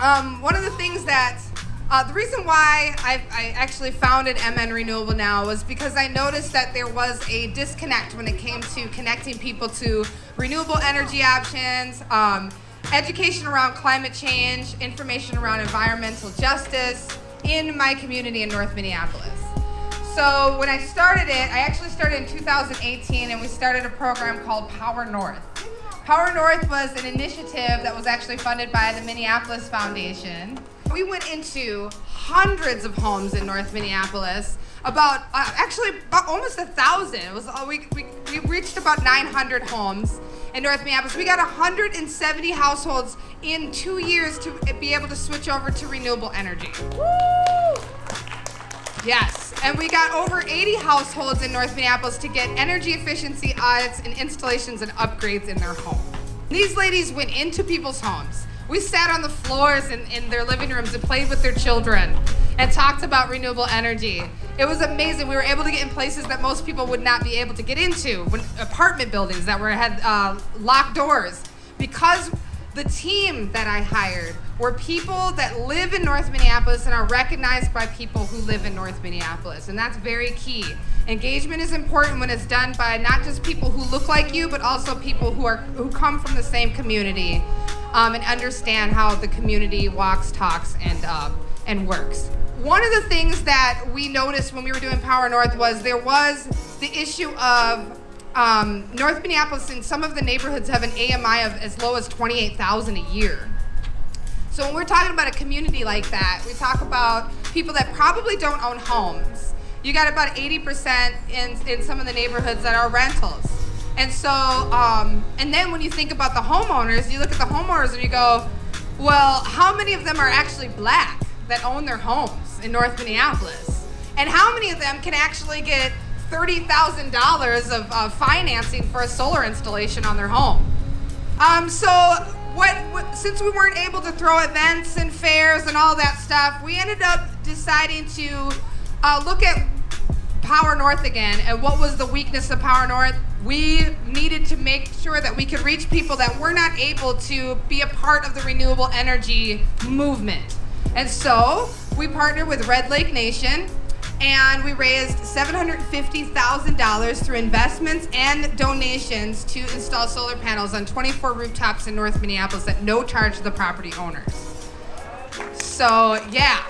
Um, one of the things that, uh, the reason why I, I actually founded MN Renewable now was because I noticed that there was a disconnect when it came to connecting people to renewable energy options, um, education around climate change, information around environmental justice in my community in North Minneapolis. So when I started it, I actually started in 2018 and we started a program called Power North. Power North was an initiative that was actually funded by the Minneapolis Foundation. We went into hundreds of homes in North Minneapolis, about uh, actually about almost a thousand. It was uh, we, we, we reached about 900 homes in North Minneapolis. We got 170 households in two years to be able to switch over to renewable energy. Woo! Yes, and we got over 80 households in North Minneapolis to get energy efficiency audits and installations and upgrades in their home. These ladies went into people's homes. We sat on the floors in, in their living rooms and played with their children and talked about renewable energy. It was amazing. We were able to get in places that most people would not be able to get into, when, apartment buildings that were had uh, locked doors, because the team that I hired were people that live in North Minneapolis and are recognized by people who live in North Minneapolis. And that's very key. Engagement is important when it's done by not just people who look like you, but also people who are who come from the same community um, and understand how the community walks, talks, and uh, and works. One of the things that we noticed when we were doing Power North was there was the issue of um, North Minneapolis and some of the neighborhoods have an AMI of as low as 28,000 a year. So when we're talking about a community like that, we talk about people that probably don't own homes. You got about 80% in, in some of the neighborhoods that are rentals. And so, um, and then when you think about the homeowners, you look at the homeowners and you go, well, how many of them are actually black that own their homes in North Minneapolis? And how many of them can actually get $30,000 of uh, financing for a solar installation on their home. Um, so what, what, since we weren't able to throw events and fairs and all that stuff, we ended up deciding to uh, look at Power North again and what was the weakness of Power North. We needed to make sure that we could reach people that were not able to be a part of the renewable energy movement. And so we partnered with Red Lake Nation and we raised $750,000 through investments and donations to install solar panels on 24 rooftops in North Minneapolis at no charge to the property owners. So, yeah.